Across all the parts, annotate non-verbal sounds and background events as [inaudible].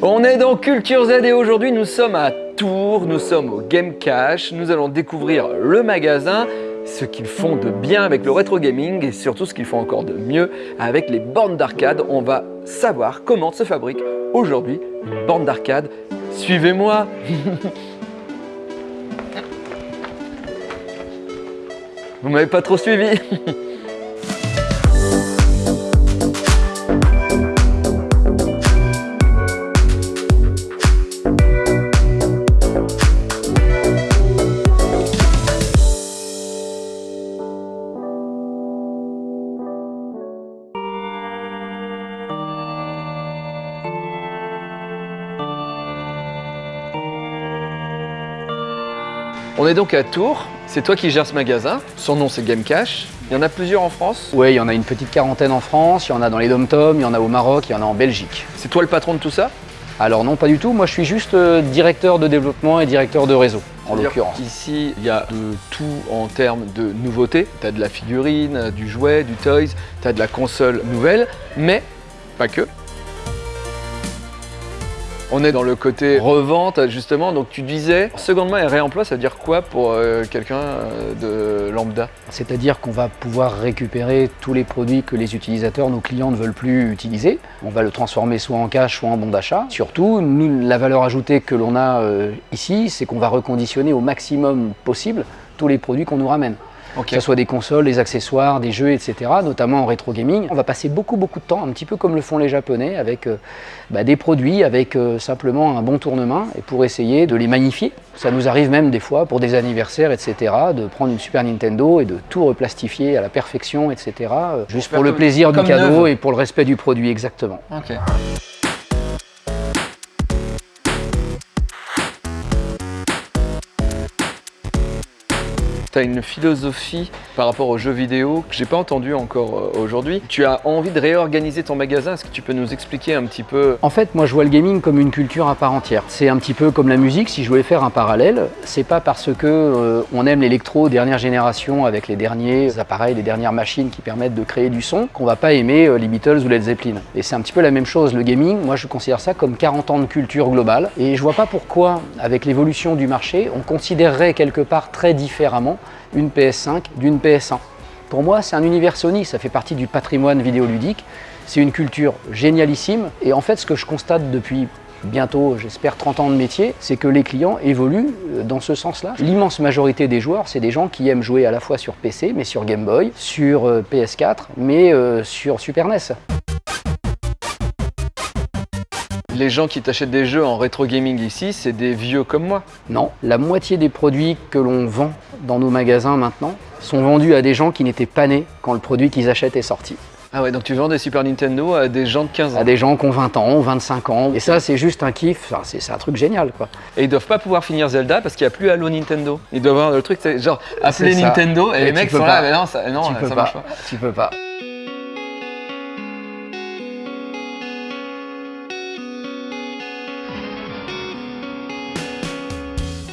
On est dans Culture Z et aujourd'hui nous sommes à Tours, nous sommes au Game Cash, nous allons découvrir le magasin, ce qu'ils font de bien avec le rétro gaming et surtout ce qu'ils font encore de mieux avec les bornes d'arcade. On va savoir comment se fabrique aujourd'hui une borne d'arcade. Suivez-moi [laughs] Vous m'avez pas trop suivi [laughs] est donc à Tours, c'est toi qui gères ce magasin, son nom c'est Game Cash. Il y en a plusieurs en France Oui, il y en a une petite quarantaine en France, il y en a dans les dom-toms, il y en a au Maroc, il y en a en Belgique. C'est toi le patron de tout ça? Alors non, pas du tout, moi je suis juste euh, directeur de développement et directeur de réseau, en l'occurrence. Ici, il y a de tout en termes de nouveautés. Tu as de la figurine, du jouet, du toys, tu as de la console nouvelle, mais pas que. On est dans le côté revente justement, donc tu disais seconde main et réemploi, ça veut dire quoi pour euh, quelqu'un euh, de lambda? C'est-à-dire qu'on va pouvoir récupérer tous les produits que les utilisateurs, nos clients ne veulent plus utiliser. On va le transformer soit en cash, soit en bon d'achat. Surtout, nous, la valeur ajoutée que l'on a euh, ici, c'est qu'on va reconditionner au maximum possible tous les produits qu'on nous ramène. Que ce soit des consoles, des accessoires, des jeux, etc., notamment en rétro gaming. On va passer beaucoup beaucoup de temps, un petit peu comme le font les Japonais, avec euh, bah, des produits, avec euh, simplement un bon tournement, et pour essayer de les magnifier. Ça nous arrive même des fois, pour des anniversaires, etc., de prendre une Super Nintendo et de tout replastifier à la perfection, etc., euh, juste pour le plaisir du cadeau et pour le respect du produit, exactement. Tu as une philosophie par rapport aux jeux vidéo que j'ai pas entendu encore euh, aujourd'hui. Tu as envie de réorganiser ton magasin? Est-ce que tu peux nous expliquer un petit peu? En fait, moi je vois le gaming comme une culture à part entière. C'est un petit peu comme la musique, si je voulais faire un parallèle, c'est pas parce que euh, on aime l'électro dernière génération avec les derniers appareils, les dernières machines qui permettent de créer du son, qu'on va pas aimer euh, les Beatles ou Led Zeppelin. Et c'est un petit peu la même chose, le gaming, moi je considère ça comme 40 ans de culture globale. Et je vois pas pourquoi, avec l'évolution du marché, on considérerait quelque part très différemment une PS5 d'une PS1. Pour moi, c'est un univers Sony, ça fait partie du patrimoine vidéoludique. C'est une culture génialissime. Et en fait, ce que je constate depuis bientôt, j'espère, 30 ans de métier, c'est que les clients évoluent euh, dans ce sens-là. L'immense majorité des joueurs, c'est des gens qui aiment jouer à la fois sur PC, mais sur Game Boy, sur euh, PS4, mais euh, sur Super NES. Les gens qui t'achètent des jeux en rétro gaming ici, c'est des vieux comme moi Non, la moitié des produits que l'on vend dans nos magasins maintenant sont vendus à des gens qui n'étaient pas nés quand le produit qu'ils achètent est sorti. Ah ouais, donc tu vends des Super Nintendo à des gens de 15 ans. À des gens qui ont 20 ans, 25 ans. Et ça, c'est juste un kiff, Enfin, c'est un truc génial, quoi. Et ils doivent pas pouvoir finir Zelda parce qu'il n'y a plus Halo Nintendo. Ils doivent avoir le truc, c'est genre appeler. Nintendo et les mecs sont pas. là, mais non, ça, non, tu peux ça pas. marche pas. Tu peux pas.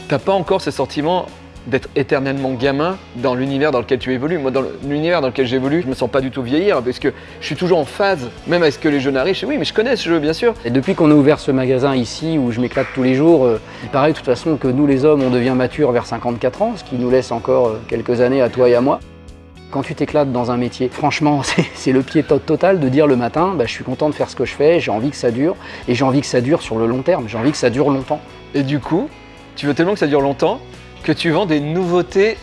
T'as pas encore ce sentiment d'être éternellement gamin dans l'univers dans lequel tu évolues. Moi, dans l'univers dans lequel j'évolue, je me sens pas du tout vieillir parce que je suis toujours en phase, même avec ce que les jeunes arrivent. Oui, mais je connais ce jeu, bien sûr. Et depuis qu'on a ouvert ce magasin ici, où je m'éclate tous les jours, euh, il paraît de toute façon que nous les hommes, on devient mature vers 54 ans, ce qui nous laisse encore euh, quelques années à toi et à moi. Quand tu t'éclates dans un métier, franchement, [laughs] c'est le pied to- total de dire le matin, bah, je suis content de faire ce que je fais, j'ai envie que ça dure, et j'ai envie que ça dure sur le long terme, j'ai envie que ça dure longtemps. Et du coup, tu veux tellement que ça dure longtemps que tu vends des nouveautés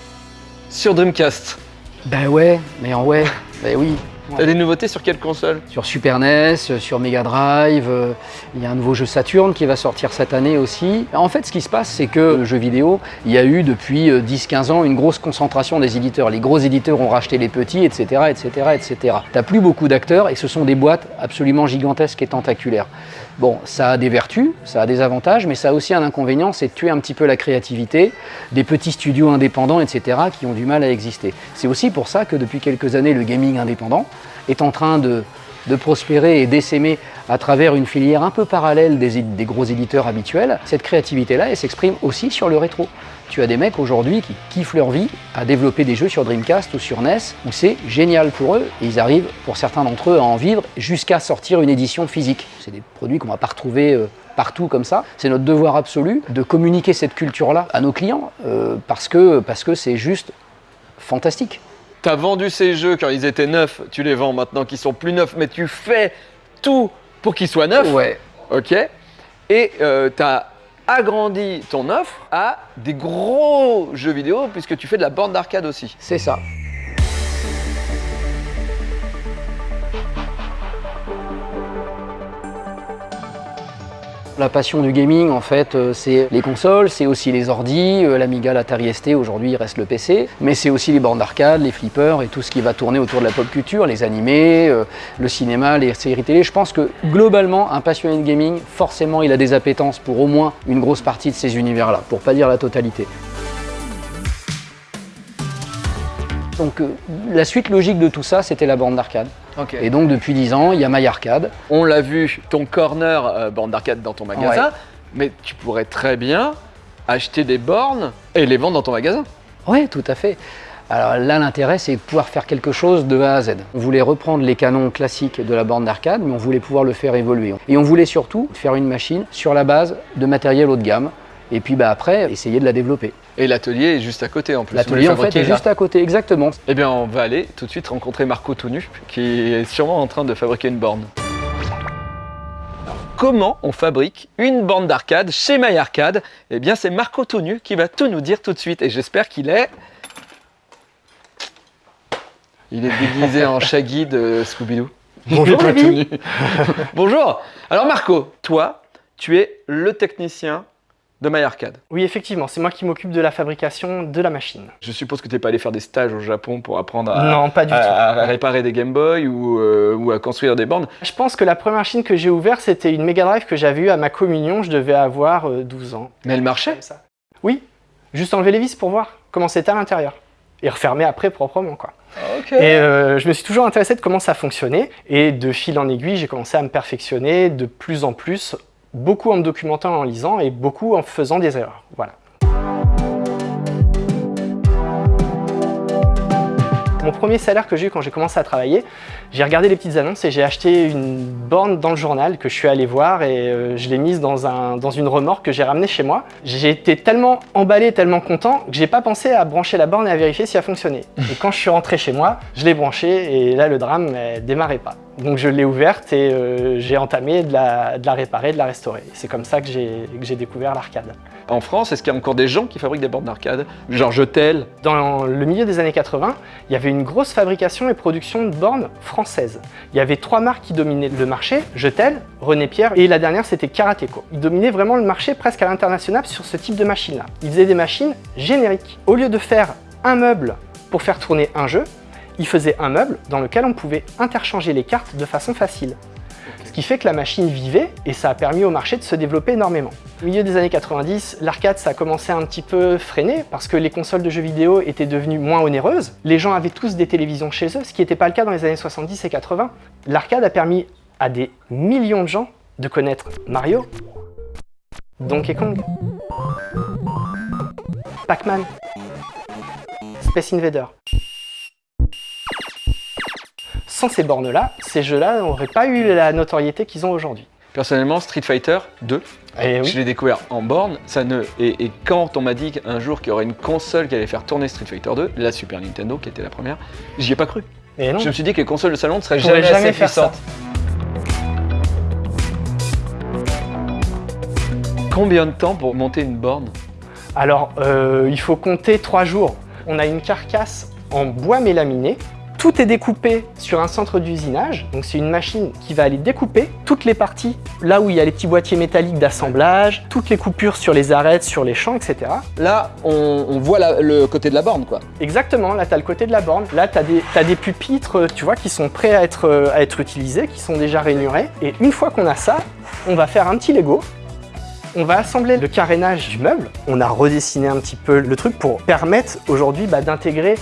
sur Dreamcast. Ben ouais, mais en ouais, ben oui. T'as des nouveautés sur quelle console? Sur Super NES, sur Mega Drive, euh, il y a un nouveau jeu Saturn qui va sortir cette année aussi. En fait, ce qui se passe, c'est que le jeu vidéo, il y a eu depuis euh, 10-15 ans une grosse concentration des éditeurs. Les gros éditeurs ont racheté les petits, etc. etc., etc. T'as plus beaucoup d'acteurs et ce sont des boîtes absolument gigantesques et tentaculaires. Bon, ça a des vertus, ça a des avantages, mais ça a aussi un inconvénient, c'est de tuer un petit peu la créativité des petits studios indépendants, etc., qui ont du mal à exister. C'est aussi pour ça que depuis quelques années, le gaming indépendant est en train de de prospérer et d'essaimer à travers une filière un peu parallèle des, gros éditeurs habituels, cette créativité-là, s'exprime aussi sur le rétro. Tu as des mecs aujourd'hui qui kiffent leur vie à développer des jeux sur Dreamcast ou sur NES, où c'est génial pour eux, et ils arrivent, pour certains d'entre eux, à en vivre jusqu'à sortir une édition physique. C'est des produits qu'on va pas retrouver euh, partout comme ça. C'est notre devoir absolu de communiquer cette culture-là à nos clients, euh, parce que parce que c'est juste fantastique. Tu as vendu ces jeux quand ils étaient neufs, tu les vends maintenant qu'ils sont plus neufs, mais tu fais tout pour qu'ils soient neufs. Ouais. Ok Et tu as agrandi ton offre à des gros jeux vidéo puisque tu fais de la bande d'arcade aussi. C'est ça. La passion du gaming, en fait, euh, c'est les consoles, c'est aussi les ordis, euh, l'Amiga, l'Atari ST, aujourd'hui reste le PC, mais c'est aussi les bornes d'arcade, les flippers et tout ce qui va tourner autour de la pop culture, les animés, euh, le cinéma, les séries télé. Je pense que globalement, un passionné de gaming, forcément, il a des appétences pour au moins une grosse partie de ces univers-là, pour pas dire la totalité. Donc la suite logique de tout ça, c'était la borne d'arcade. Et donc depuis 10 ans, il y a My Arcade. On l'a vu, ton corner euh, borne d'arcade dans ton magasin, Ouais. mais tu pourrais très bien acheter des bornes et les vendre dans ton magasin. Oui, tout à fait. Alors là, l'intérêt, c'est de pouvoir faire quelque chose de A à Z. On voulait reprendre les canons classiques de la borne d'arcade, mais on voulait pouvoir le faire évoluer. Et on voulait surtout faire une machine sur la base de matériel haut de gamme, et puis bah, après, essayer de la développer. Et l'atelier est juste à côté en plus. L'atelier, en fait, est là. juste à côté, exactement. Eh bien, on va aller tout de suite rencontrer Marco tout nu, qui est sûrement en train de fabriquer une borne. Alors, comment on fabrique une borne d'arcade chez My Arcade Eh bien, c'est Marco tout nu qui va tout nous dire tout de suite. Et j'espère qu'il est... Il est déguisé en [laughs] Shaggy de Scooby-Doo. Bonjour, nu. [laughs] Bonjour Alors Marco, toi, tu es le technicien de My Arcade. Oui, effectivement, c'est moi qui m'occupe de la fabrication de la machine. Je suppose que tu n'es pas allé faire des stages au Japon pour apprendre à, non, pas du à- tout. à réparer des Game Boy ou, euh, ou à construire des bornes. Je pense que la première machine que j'ai ouverte, c'était une Mega Drive que j'avais eue à ma communion. Je devais avoir euh, 12 ans. Mais elle marchait ça. Oui, juste enlever les vis pour voir comment c'était à l'intérieur. Et refermer après proprement, quoi. Ok. Et euh, je me suis toujours intéressé de comment ça fonctionnait. Et de fil en aiguille, j'ai commencé à me perfectionner de plus en plus, beaucoup en me documentant, en lisant, et beaucoup en faisant des erreurs. Voilà. Mon premier salaire que j'ai eu quand j'ai commencé à travailler, j'ai regardé les petites annonces et j'ai acheté une borne dans le journal que je suis allé voir et euh, je l'ai mise dans, un, dans une remorque que j'ai ramenée chez moi. J'ai été tellement emballé, tellement content que j'ai pas pensé à brancher la borne et à vérifier si elle fonctionnait. [laughs] Et quand je suis rentré chez moi, je l'ai branchée et là le drame ne démarrait pas. Donc je l'ai ouverte et euh, j'ai entamé de la, de la réparer, de la restaurer. C'est comme ça que j'ai que j'ai découvert l'arcade. En France, est-ce qu'il y a encore des gens qui fabriquent des bornes d'arcade? Genre Jetel Dans le milieu des années 80, il y avait une grosse fabrication et production de bornes françaises. Il y avait trois marques qui dominaient le marché, Jetel, René Pierre et la dernière c'était Karateco. Ils dominaient vraiment le marché presque à l'international sur ce type de machine-là. Ils faisaient des machines génériques. Au lieu de faire un meuble pour faire tourner un jeu, ils faisaient un meuble dans lequel on pouvait interchanger les cartes de façon facile. Ce qui fait que la machine vivait et ça a permis au marché de se développer énormément. Au milieu des années 90, l'arcade ça a commencé à un petit peu freiner parce que les consoles de jeux vidéo étaient devenues moins onéreuses. Les gens avaient tous des télévisions chez eux, ce qui n'était pas le cas dans les années 70 et 80. L'arcade a permis à des millions de gens de connaître Mario, Donkey Kong, Pac-Man, Space Invader. Sans ces bornes-là, ces jeux-là n'auraient pas eu la notoriété qu'ils ont aujourd'hui. Personnellement, Street Fighter 2, Et je l'ai découvert en borne. Ça ne... et, et quand on m'a dit qu'un jour qu'il y aurait une console qui allait faire tourner Street Fighter 2, la Super Nintendo qui était la première, j'y ai pas cru. Et non. Je me suis dit que les consoles de salon ne seraient jamais, jamais assez puissantes. Combien de temps pour monter une borne? Alors, euh, il faut compter trois jours. On a une carcasse en bois mélaminé. Tout est découpé sur un centre d'usinage. Donc, c'est une machine qui va aller découper toutes les parties, là où il y a les petits boîtiers métalliques d'assemblage, toutes les coupures sur les arêtes, sur les champs, etc. Là, on, on voit la- le côté de la borne, quoi. Exactement, là tu as le côté de la borne, là tu as, des- des pupitres, euh, tu vois, qui sont prêts à être, euh, à être utilisés, qui sont déjà rainurés. Et une fois qu'on a ça, on va faire un petit Lego. On va assembler le carénage du meuble. On a redessiné un petit peu le truc pour permettre aujourd'hui bah, d'intégrer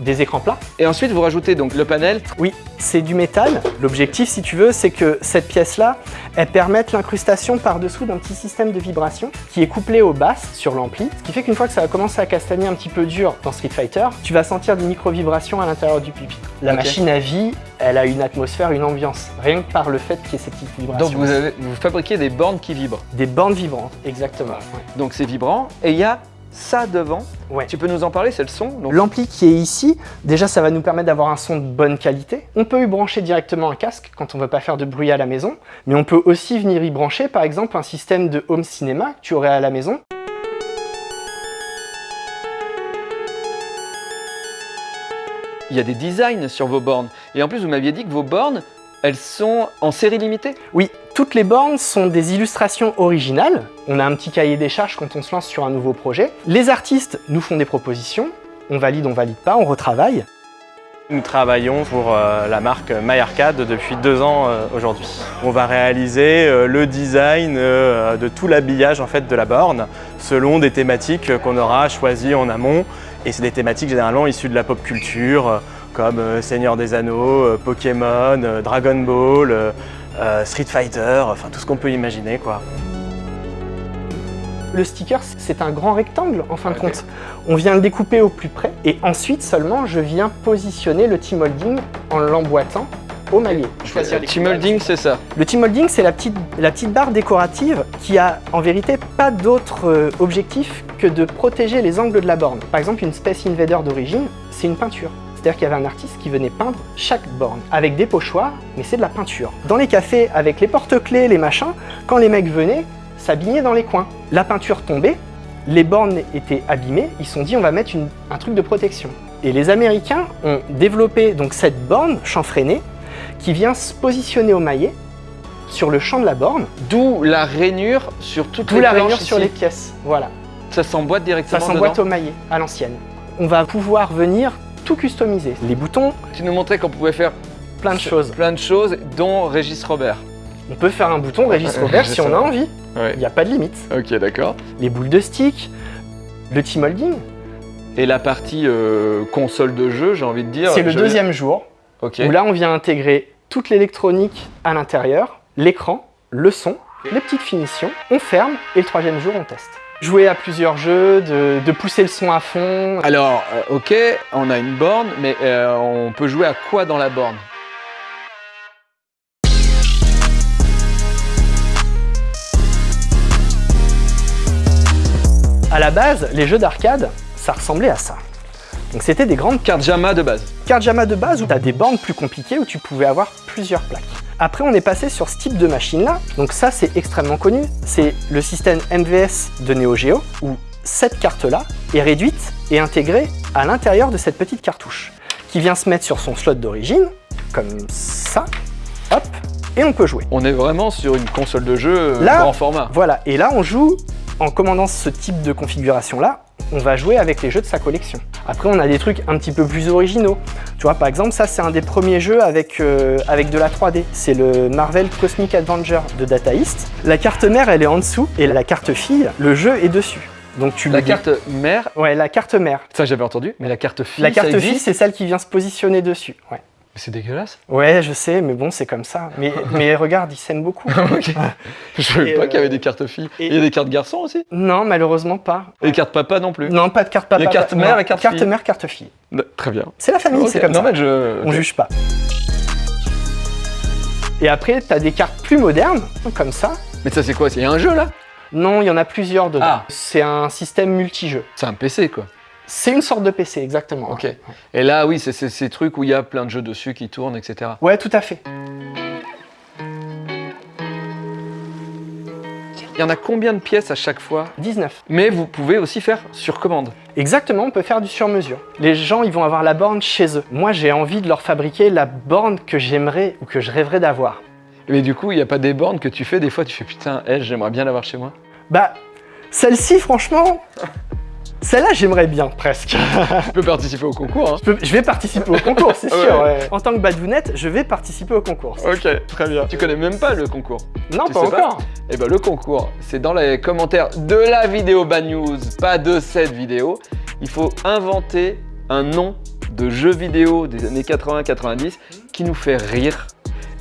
des écrans plats. Et ensuite, vous rajoutez donc le panel. Oui, c'est du métal. L'objectif, si tu veux, c'est que cette pièce-là, elle permette l'incrustation par-dessous d'un petit système de vibration qui est couplé aux basses sur l'ampli, ce qui fait qu'une fois que ça va commencer à castagner un petit peu dur dans Street Fighter, tu vas sentir des micro-vibrations à l'intérieur du pupitre. La machine à vie, elle a une atmosphère, une ambiance, rien que par le fait qu'il y ait ces petites vibrations. Donc vous, avez, vous fabriquez des bornes qui vibrent. Des bandes vibrantes, exactement. ouais. Donc c'est vibrant. Et il y a ça devant. Ouais. Tu peux nous en parler, c'est le son donc, L'ampli qui est ici, déjà ça va nous permettre d'avoir un son de bonne qualité. On peut y brancher directement un casque quand on veut pas faire de bruit à la maison, mais on peut aussi venir y brancher par exemple un système de home cinéma que tu aurais à la maison. Il y a des designs sur vos bornes. Et en plus, vous m'aviez dit que vos bornes, elles sont en série limitée? Oui, toutes les bornes sont des illustrations originales. On a un petit cahier des charges quand on se lance sur un nouveau projet. Les artistes nous font des propositions, on valide, on valide pas, on retravaille. Nous travaillons pour euh, la marque MyArcade depuis deux ans euh, aujourd'hui. On va réaliser euh, le design de tout l'habillage en fait de la borne selon des thématiques qu'on aura choisies en amont et c'est des thématiques généralement issues de la pop culture comme euh, Seigneur des Anneaux, euh, Pokémon, euh, Dragon Ball, euh, euh, Street Fighter, enfin tout ce qu'on peut imaginer quoi. Le sticker, c'est un grand rectangle en fin de compte. On vient le découper au plus près et ensuite seulement je viens positionner le T-molding en l'emboîtant au maillet. Team Holding, c'est ça. Le T-molding, c'est la petite, la petite barre décorative qui a en vérité pas d'autre objectif que de protéger les angles de la borne. Par exemple, une Space Invader d'origine, c'est une peinture. C'est-à-dire qu'il y avait un artiste qui venait peindre chaque borne avec des pochoirs, mais c'est de la peinture. Dans les cafés, avec les porte-clés, les machins, quand les mecs venaient, s'abîmaient dans les coins. La peinture tombait, les bornes étaient abîmées, ils se sont dit on va mettre une- un truc de protection. Et les Américains ont développé donc cette borne chanfreinée qui vient se positionner au maillet sur le champ de la borne, D'où la rainure sur toutes les la rainure sur ici. les pièces. Voilà, Ça s'emboîte directement ça s'emboîte au maillet, à l'ancienne. On va pouvoir venir tout customiser. Les boutons, Tu nous montrais qu'on pouvait faire plein de choses. plein de choses, dont Régis Robert. On peut faire un bouton Régis Robert si on a envie, Ouais. il n'y a pas de limite. Ok, d'accord. Les boules de stick, le T-molding, Et la partie euh, console de jeu, j'ai envie de dire. c'est le deuxième jour, Ok. où là on vient intégrer toute l'électronique à l'intérieur, l'écran, le son, les petites finitions, on ferme et le troisième jour on teste. Jouer à plusieurs jeux, de, de pousser le son à fond. Alors, euh, ok, on a une borne, mais euh, on peut jouer à quoi dans la borne? À la base, les jeux d'arcade, ça ressemblait à ça. Donc c'était des grandes Carte Jama de base. cartes JAMA de base où tu as des bornes plus compliquées où tu pouvais avoir plusieurs plaques. Après, on est passé sur ce type de machine-là. Donc ça, c'est extrêmement connu. C'est le système MVS de Neo Geo où cette carte-là est réduite et intégrée à l'intérieur de cette petite cartouche qui vient se mettre sur son slot d'origine, comme ça, hop, et on peut jouer. On est vraiment sur une console de jeu euh, Là- grand format. Voilà, et là on joue, en commandant ce type de configuration-là, on va jouer avec les jeux de sa collection. Après on a des trucs un petit peu plus originaux. Tu vois, par exemple, ça c'est un des premiers jeux avec, euh, avec de la 3D. C'est le Marvel Cosmic Adventure de Data East. La carte mère, elle est en dessous, et la carte fille, le jeu est dessus. Donc tu La carte mère, Ouais, la carte mère. ça j'avais entendu, mais la carte fille, La carte ça fille, c'est celle qui vient se positionner dessus. Ouais. C'est dégueulasse. Ouais, je sais, mais bon, c'est comme ça. Mais, [laughs] mais regarde, ils s'aiment beaucoup. Ok. [laughs] Je savais pas euh, qu'il y avait des cartes filles. et- Il y a des cartes garçons aussi Non, malheureusement pas. Et des cartes papa non plus Non, pas de carte papa. Il y a carte mère et carte Carte mère, carte fille. Non, Très bien. C'est la famille, c'est comme non, ça. mais je... On juge pas. Et après, tu as des cartes plus modernes, comme ça. Mais ça c'est quoi? Il y a un jeu là? Non, il y en a plusieurs dedans. Ah. C'est un système multijeu. C'est un PC quoi. C'est une sorte de PC, exactement. Ok. Et là oui, c'est ces trucs où il y a plein de jeux dessus qui tournent, etc. Ouais, tout à fait. Il y en a combien de pièces à chaque fois? 19. Mais vous pouvez aussi faire sur commande. Exactement, on peut faire du sur-mesure. Les gens, ils vont avoir la borne chez eux. Moi, j'ai envie de leur fabriquer la borne que j'aimerais ou que je rêverais d'avoir. Mais du coup, il n'y a pas des bornes que tu fais, des fois tu fais putain, elle, j'aimerais bien l'avoir chez moi. Bah, celle-ci, franchement, celle-là, j'aimerais bien, presque. Tu peux participer au concours, hein Je peux- je vais participer au concours, c'est [laughs] Ouais. sûr. ouais. En tant que badounette, je vais participer au concours. Ok, très bien. Tu connais même pas le concours Non, Tu pas encore. Eh ben le concours, c'est dans les commentaires de la vidéo Bad News, pas de cette vidéo. Il faut inventer un nom de jeux vidéo des années 80-90 qui nous fait rire.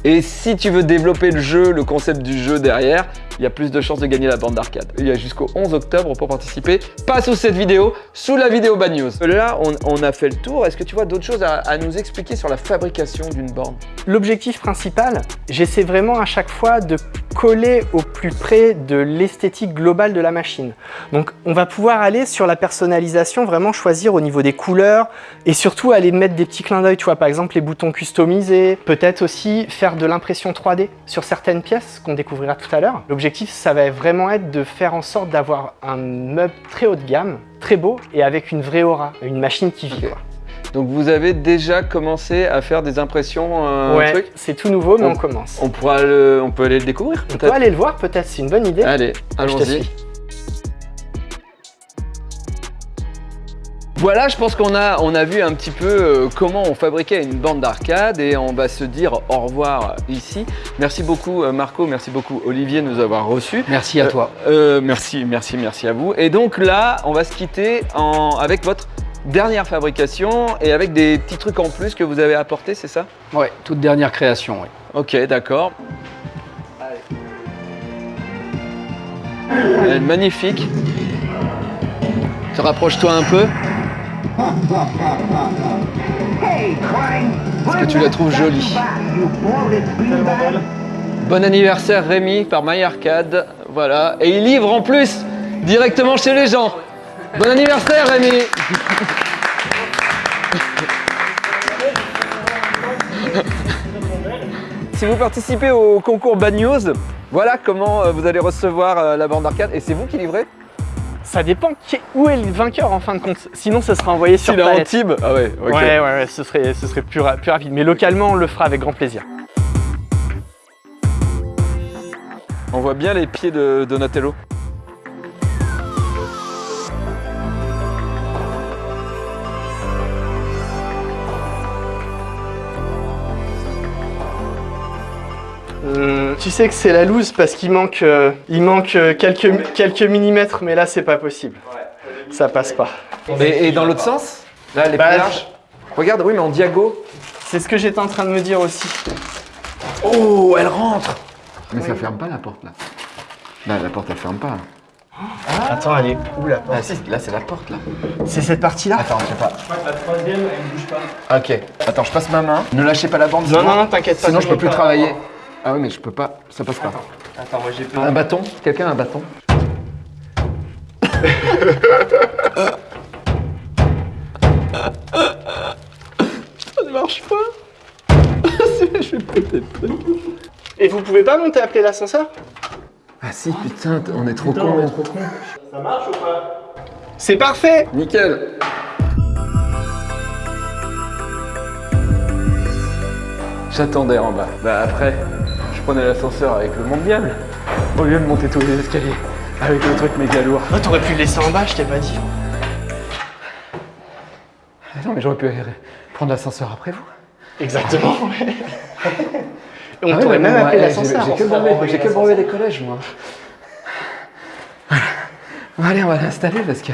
Et si tu veux développer le jeu, le concept du jeu derrière, il y a plus de chances de gagner la bande d'arcade. Il y a jusqu'au 11 octobre pour participer. Pas sous cette vidéo, sous la vidéo Bad News. Là, on, on a fait le tour. Est-ce que tu vois d'autres choses à, à nous expliquer sur la fabrication d'une borne? L'objectif principal, j'essaie vraiment à chaque fois de coller au plus près de l'esthétique globale de la machine. Donc on va pouvoir aller sur la personnalisation, vraiment choisir au niveau des couleurs et surtout aller mettre des petits clins d'œil, tu vois, par exemple les boutons customisés, peut-être aussi faire de l'impression 3D sur certaines pièces qu'on découvrira tout à l'heure. L'objectif, ça va vraiment être de faire en sorte d'avoir un meuble très haut de gamme, très beau et avec une vraie aura, une machine qui vit. Quoi. Donc vous avez déjà commencé à faire des impressions euh, ouais, c'est tout nouveau, mais On- on, commence. on, pourra le- on peut aller le découvrir On peut aller le voir, peut-être, c'est une bonne idée. Allez, allons-y. Voilà, je pense qu'on a, on a vu un petit peu euh, comment on fabriquait une bande d'arcade et on va se dire au revoir ici. Merci beaucoup euh, Marco, merci beaucoup Olivier de nous avoir reçus. Merci à Euh, toi. Euh, merci, merci, merci à vous. Et donc là, on va se quitter en, avec votre dernière fabrication et avec des petits trucs en plus que vous avez apportés, c'est ça? Ouais, toute dernière création, oui. Ok, d'accord. Elle est magnifique. Te rapproche-toi un peu. Est-ce que tu la trouves jolie Bon anniversaire Rémi par My Arcade. Voilà. Et il livre en plus directement chez les gens. Bon anniversaire Rémi Si vous participez au concours Bad News, voilà comment euh, vous allez recevoir euh, la bande d'arcade. Et c'est vous qui livrez Ça dépend qui- où est le vainqueur en fin de compte. Sinon, ça sera envoyé sur palette. Tib Ah ouais, ok. Ouais, ouais, ouais, ce serait, ce serait plus, ra- plus rapide. Mais localement, on le fera avec grand plaisir. On voit bien les pieds de Donatello. Tu sais que c'est la loose parce qu'il manque, euh, il manque euh, quelques, quelques millimètres, mais là, c'est pas possible. Ça passe pas. Et, et dans l'autre sens? Là, elle est Bah, plus large. Regarde, oui, mais en diago. C'est ce que j'étais en train de me dire aussi. Oh, elle rentre Mais ça ferme pas la porte là. Là, la porte elle ferme pas. Attends, elle est où la Ah si, là c'est la porte là. C'est cette partie-là? Attends, je sais pas. Je crois que la troisième elle bouge pas. Ok. Attends, je passe ma main. Ne lâchez pas la bande. Non, sinon- non, non, t'inquiète pas. Sinon je peux plus pas. travailler. Ah oui, mais je peux pas. Ça passe pas. Attends, moi j'ai peur. Un bâton Quelqu'un a un bâton Ça ne marche pas. [laughs] je vais péter le truc. Et vous pouvez pas monter appeler l'ascenseur? Ah si, putain, on est trop con. C'est parfait Nickel. J'attendais en bas. Bah après, prenais l'ascenseur avec le mondial. Au lieu de monter tous les escaliers avec le truc méga lourd. Oh, t'aurais pu le laisser en bas, je t'ai pas dit. Ah non, mais j'aurais pu prendre l'ascenseur après vous. Exactement, [laughs] ouais. Et on Ah t'aurait même appelé l'ascenseur. J'ai que brevet, des collèges, moi. Voilà. Bon, allez, on va l'installer parce que.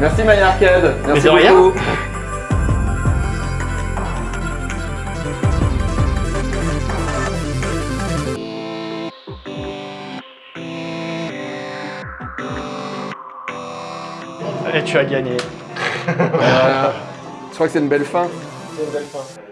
Merci My Arcade. Merci de rien. beaucoup. Et tu as gagné. [laughs] Voilà. Je crois que c'est une belle fin. C'est une belle fin.